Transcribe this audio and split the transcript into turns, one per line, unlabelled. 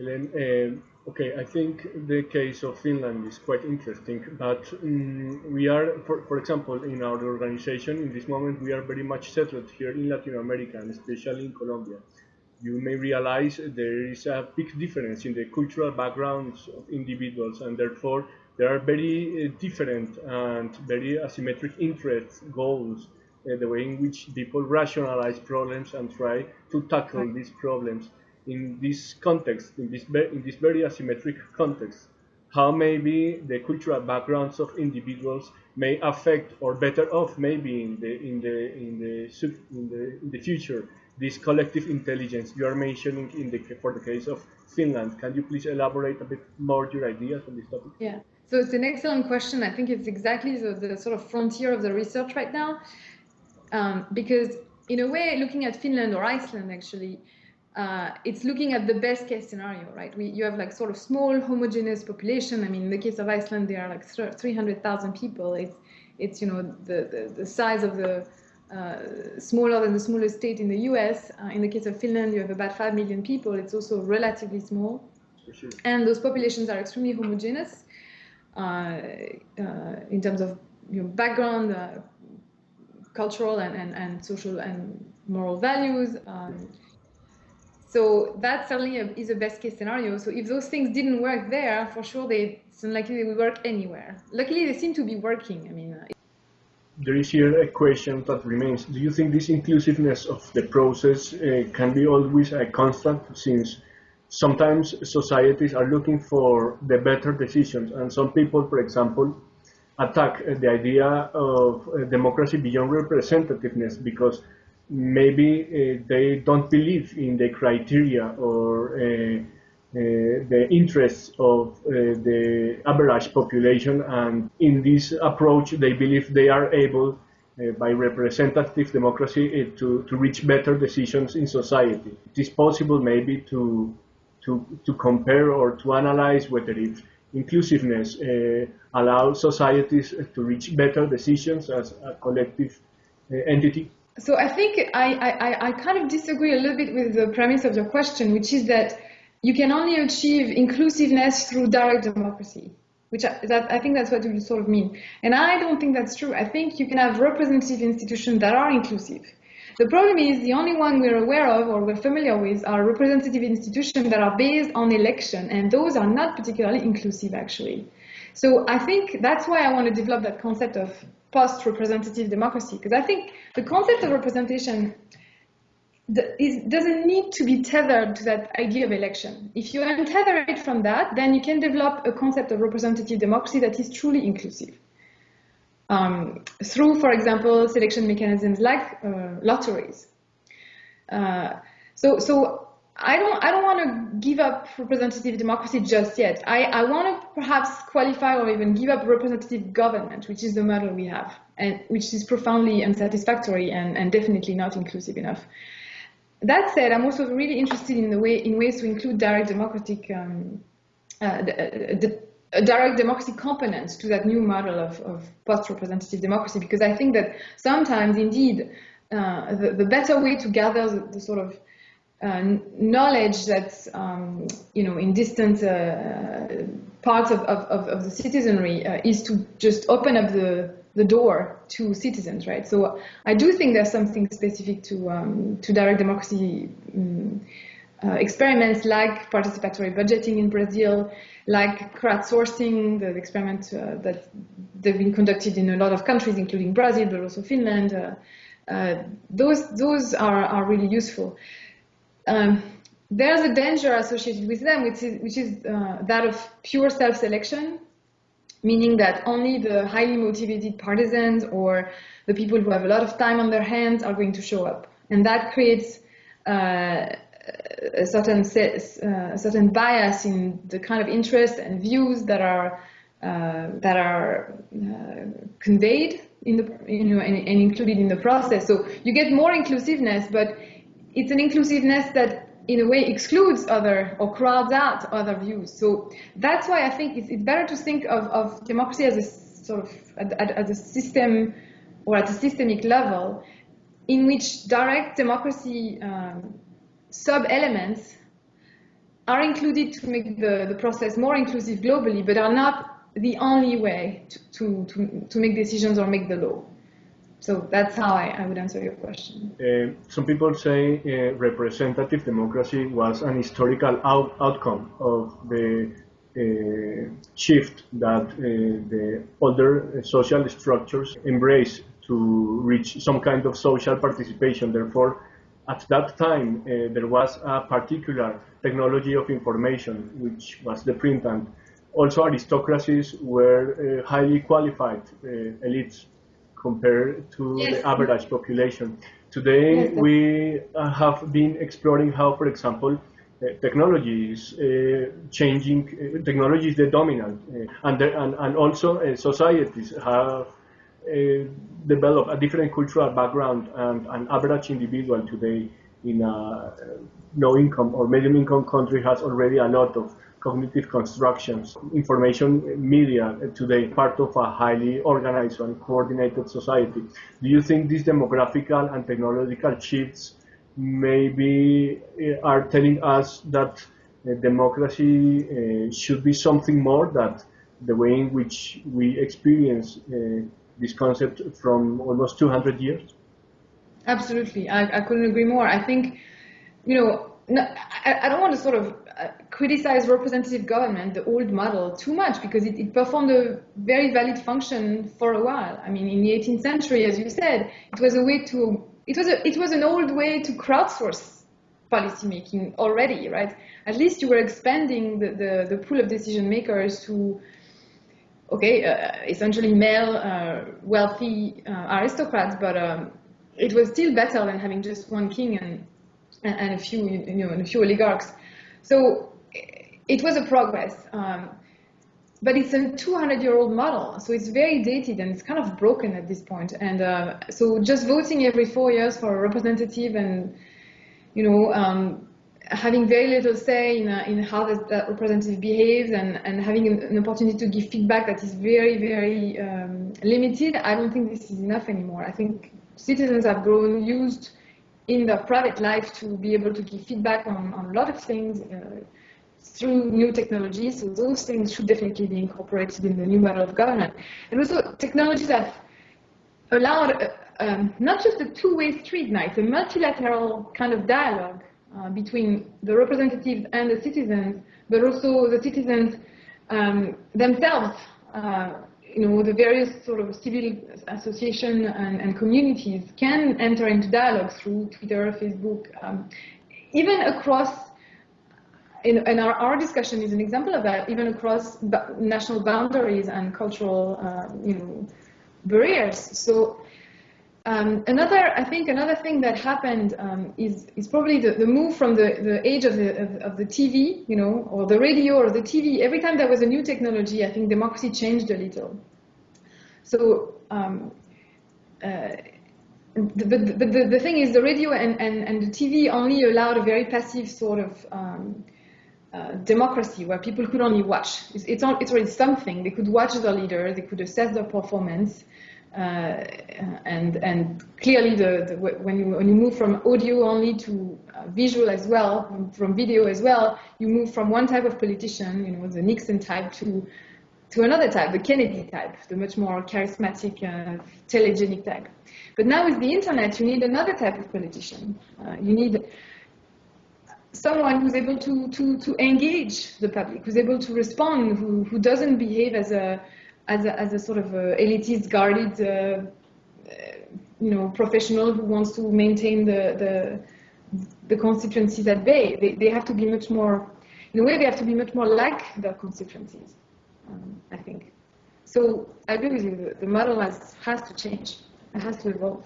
Uh, okay, I think the case of Finland is quite interesting, but um, we are, for, for example, in our organization, in this moment, we are very much settled here in Latin America, and especially in Colombia. You may realize there is a big difference in the cultural backgrounds of individuals, and therefore there are very uh, different and very asymmetric interests, goals, uh, the way in which people rationalize problems and try to tackle these problems in this context, in this, in this very asymmetric context, how maybe the cultural backgrounds of individuals may affect or better off maybe in the in the in the in the, in the future this collective intelligence you are mentioning in the for the case of Finland. Can you please elaborate a bit more your ideas on this topic?
Yeah. So it's an excellent question. I think it's exactly the, the sort of frontier of the research right now, um, because in a way, looking at Finland or Iceland, actually, uh, it's looking at the best case scenario, right? We, you have like sort of small homogeneous population. I mean, in the case of Iceland, there are like 300,000 people. It's, it's you know, the, the, the size of the, uh, smaller than the smallest state in the US. Uh, in the case of Finland, you have about 5 million people. It's also relatively small. Sure. And those populations are extremely homogeneous uh, uh in terms of you know, background, uh, cultural and, and, and social and moral values. Um, so that certainly is a best case scenario. So if those things didn't work there, for sure, they, it's unlikely they would work anywhere. Luckily, they seem to be working. I mean, uh,
there is here a question that remains. Do you think this inclusiveness of the process uh, can be always a constant since sometimes societies are looking for the better decisions and some people, for example, attack the idea of uh, democracy beyond representativeness because maybe uh, they don't believe in the criteria or uh, uh, the interests of uh, the average population and in this approach they believe they are able uh, by representative democracy uh, to, to reach better decisions in society. It is possible maybe to, to, to compare or to analyze whether if inclusiveness allows societies to reach better decisions as a collective entity
so I think I, I, I kind of disagree a little bit with the premise of your question, which is that you can only achieve inclusiveness through direct democracy, which I, that, I think that's what you sort of mean. And I don't think that's true. I think you can have representative institutions that are inclusive. The problem is the only one we're aware of or we're familiar with are representative institutions that are based on election, and those are not particularly inclusive actually. So I think that's why I want to develop that concept of post-representative democracy, because I think the concept of representation doesn't need to be tethered to that idea of election. If you untether it from that, then you can develop a concept of representative democracy that is truly inclusive. Um, through, for example, selection mechanisms like uh, lotteries. Uh, so, so I don't, I don't want to give up representative democracy just yet. I, I want to perhaps qualify or even give up representative government, which is the model we have, and which is profoundly unsatisfactory and, and definitely not inclusive enough. That said, I'm also really interested in the way in ways to include direct democratic um, uh, the, uh, the, direct democracy component to that new model of, of post-representative democracy, because I think that sometimes, indeed, uh, the, the, better way to gather the, the sort of knowledge that um, you know in distant uh, parts of, of, of, the citizenry uh, is to just open up the the door to citizens, right? So I do think there's something specific to um, to direct democracy um, experiments like participatory budgeting in Brazil, like crowdsourcing, the experiment uh, that they've been conducted in a lot of countries, including Brazil, but also Finland. Uh, those those are, are really useful um, there's a danger associated with them, which is, which is uh, that of pure self-selection, meaning that only the highly motivated partisans or the people who have a lot of time on their hands are going to show up. And that creates uh, a certain uh, a certain bias in the kind of interests and views that are uh, that are uh, conveyed in the you know and, and included in the process. So you get more inclusiveness, but it's an inclusiveness that in a way excludes other or crowds out other views. So that's why I think it's, it's better to think of, of democracy as a sort of as a system or at a systemic level in which direct democracy um, sub-elements are included to make the, the process more inclusive globally, but are not the only way to, to, to, to make decisions or make the law. So that's how I, I would answer your question.
Uh, some people say uh, representative democracy was an historical out outcome of the uh, shift that uh, the older social structures embrace to reach some kind of social participation. Therefore, at that time, uh, there was a particular technology of information, which was the print, and also aristocracies were uh, highly qualified elites compared to yes. the average population. Today, yes, we uh, have been exploring how, for example, uh, technology is uh, changing, uh, technology is the dominant, uh, and, the, and, and also uh, societies have developed a different cultural background, and an average individual today in a low income or medium income country has already a lot of cognitive constructions. Information media today part of a highly organized and coordinated society. Do you think these demographical and technological shifts maybe eh, are telling us that uh, democracy uh, should be something more that the way in which we experience uh, this concept from almost 200 years?
Absolutely, I, I couldn't agree more. I think, you know, no, I, I, don't want to sort of criticize representative government, the old model, too much because it, it, performed a very valid function for a while. I mean, in the 18th century, as you said, it was a way to, it was, a, it was an old way to crowdsource policymaking already, right? At least you were expanding the, the, the pool of decision makers to, okay, uh, essentially male, uh, wealthy uh, aristocrats, but um, it was still better than having just one king and and, and a few, you know, and a few oligarchs. So it was a progress. Um, but it's a 200-year-old model, so it's very dated and it's kind of broken at this point. And uh, so just voting every four years for a representative and, you know, um, having very little say in, uh, in how that, that, representative behaves and, and having an, an, opportunity to give feedback that is very, very um, limited, I don't think this is enough anymore. I think citizens have grown used in their private life to be able to give feedback on, on a lot of things uh, through new technologies. So those things should definitely be incorporated in the new model of governance. And also technologies that allowed uh, um, not just a two-way street now, it's a multilateral kind of dialogue uh, between the representatives and the citizens, but also the citizens um, themselves uh, you know, the various sort of civil association and, and communities can enter into dialogue through Twitter, Facebook, um, even across, in, and our, our discussion is an example of that, even across national boundaries and cultural, uh, you know, barriers. So um, another, I think another thing that happened um, is, is probably the, the move from the, the age of the, of, of, the TV, you know, or the radio or the TV. Every time there was a new technology, I think democracy changed a little. So, um, uh, the, but the, the, the, thing is, the radio and, and, and the TV only allowed a very passive sort of um, uh, democracy where people could only watch. It's, it's, it's already something. They could watch their leader, they could assess their performance, uh, and and clearly the, the, when you when you move from audio only to uh, visual as well, from, from, video as well, you move from one type of politician, you know, the Nixon type, to to another type, the Kennedy type, the much more charismatic, uh, telegenic type. But now with the internet, you need another type of politician. Uh, you need someone who's able to, to, to engage the public, who's able to respond, who, who doesn't behave as a as a, as a sort of a elitist, guarded, uh, you know, professional who wants to maintain the, the, the constituencies at bay. They, they have to be much more, in a way, they have to be much more like their constituencies, um, I think. So I agree with you, the, the model has, has to change, it has to evolve.